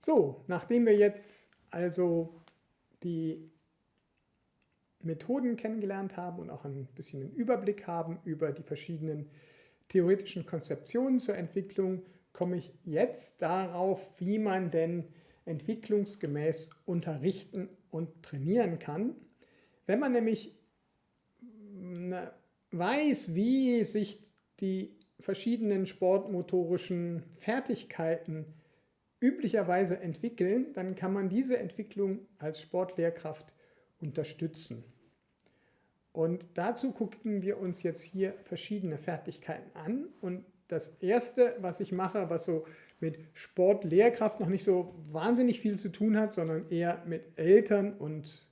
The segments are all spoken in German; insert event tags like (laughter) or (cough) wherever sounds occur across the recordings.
So, nachdem wir jetzt also die Methoden kennengelernt haben und auch ein bisschen einen Überblick haben über die verschiedenen theoretischen Konzeptionen zur Entwicklung, komme ich jetzt darauf, wie man denn entwicklungsgemäß unterrichten und trainieren kann. Wenn man nämlich weiß, wie sich die verschiedenen sportmotorischen Fertigkeiten üblicherweise entwickeln, dann kann man diese Entwicklung als Sportlehrkraft unterstützen. Und dazu gucken wir uns jetzt hier verschiedene Fertigkeiten an. Und das erste, was ich mache, was so mit Sportlehrkraft noch nicht so wahnsinnig viel zu tun hat, sondern eher mit Eltern und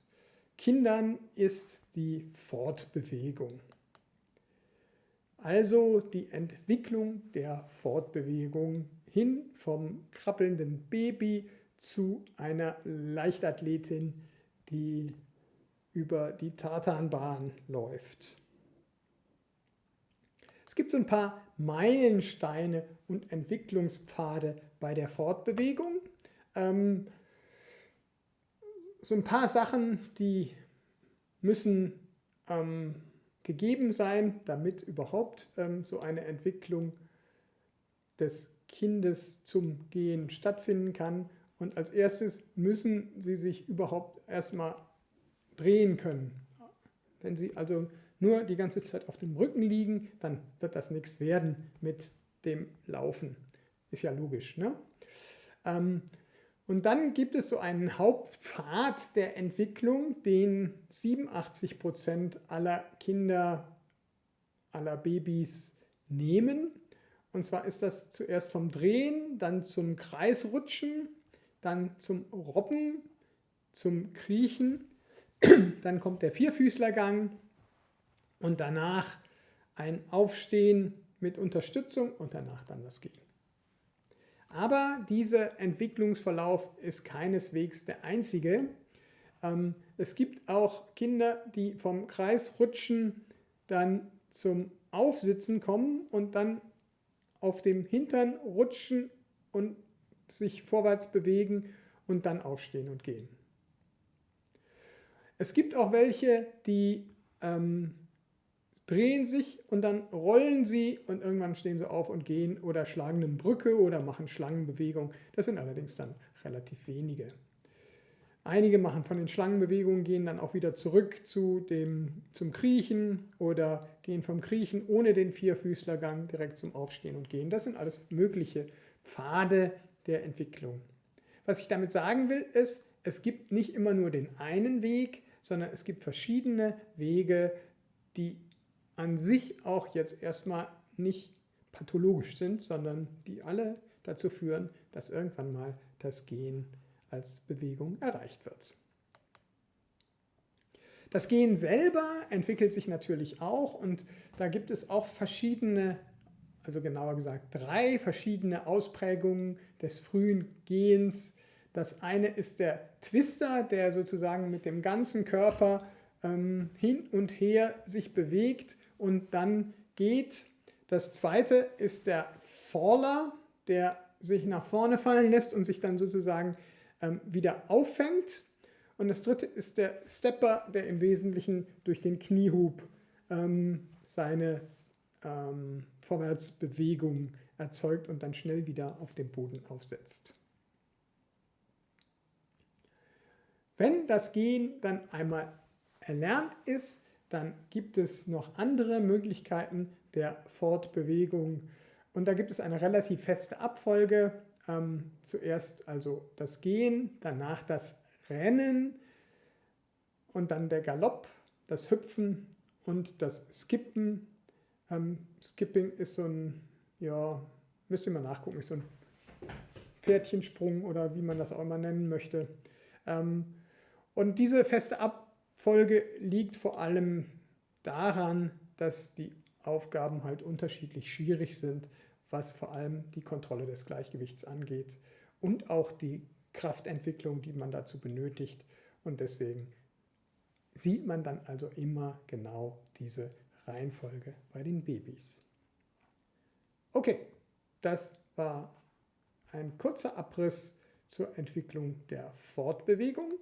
Kindern, ist die Fortbewegung. Also die Entwicklung der Fortbewegung hin vom krabbelnden Baby zu einer Leichtathletin, die über die Tartanbahn läuft. Es gibt so ein paar Meilensteine und Entwicklungspfade bei der Fortbewegung. Ähm, so ein paar Sachen, die müssen ähm, gegeben sein, damit überhaupt ähm, so eine Entwicklung des Kindes zum Gehen stattfinden kann. Und als erstes müssen sie sich überhaupt erstmal drehen können. Wenn sie also nur die ganze Zeit auf dem Rücken liegen, dann wird das nichts werden mit dem Laufen. Ist ja logisch. Ne? Ähm, und dann gibt es so einen Hauptpfad der Entwicklung, den 87 Prozent aller Kinder, aller Babys nehmen. Und zwar ist das zuerst vom Drehen, dann zum Kreisrutschen, dann zum Robben, zum Kriechen, (clears throat) dann kommt der Vierfüßlergang und danach ein Aufstehen mit Unterstützung und danach dann das Gehen. Aber dieser Entwicklungsverlauf ist keineswegs der einzige. Ähm, es gibt auch Kinder, die vom Kreisrutschen dann zum Aufsitzen kommen und dann auf dem Hintern rutschen und sich vorwärts bewegen und dann aufstehen und gehen. Es gibt auch welche, die ähm, drehen sich und dann rollen sie und irgendwann stehen sie auf und gehen oder schlagen eine Brücke oder machen Schlangenbewegung. Das sind allerdings dann relativ wenige. Einige machen von den Schlangenbewegungen, gehen dann auch wieder zurück zu dem, zum Kriechen oder gehen vom Kriechen ohne den Vierfüßlergang direkt zum Aufstehen und Gehen. Das sind alles mögliche Pfade der Entwicklung. Was ich damit sagen will, ist, es gibt nicht immer nur den einen Weg, sondern es gibt verschiedene Wege, die an sich auch jetzt erstmal nicht pathologisch sind, sondern die alle dazu führen, dass irgendwann mal das Gehen als Bewegung erreicht wird. Das Gehen selber entwickelt sich natürlich auch und da gibt es auch verschiedene, also genauer gesagt drei verschiedene Ausprägungen des frühen Gehens. Das eine ist der Twister, der sozusagen mit dem ganzen Körper ähm, hin und her sich bewegt und dann geht. Das zweite ist der Faller, der sich nach vorne fallen lässt und sich dann sozusagen ähm, wieder auffängt. Und das dritte ist der Stepper, der im Wesentlichen durch den Kniehub ähm, seine ähm, Vorwärtsbewegung erzeugt und dann schnell wieder auf dem Boden aufsetzt. Wenn das Gehen dann einmal erlernt ist, dann gibt es noch andere Möglichkeiten der Fortbewegung. Und da gibt es eine relativ feste Abfolge. Ähm, zuerst also das Gehen, danach das Rennen und dann der Galopp, das Hüpfen und das Skippen. Ähm, Skipping ist so ein, ja, müsst ihr mal nachgucken, ist so ein Pferdchensprung oder wie man das auch immer nennen möchte. Ähm, und diese feste Abfolge Folge liegt vor allem daran, dass die Aufgaben halt unterschiedlich schwierig sind, was vor allem die Kontrolle des Gleichgewichts angeht und auch die Kraftentwicklung, die man dazu benötigt. Und deswegen sieht man dann also immer genau diese Reihenfolge bei den Babys. Okay, das war ein kurzer Abriss zur Entwicklung der Fortbewegung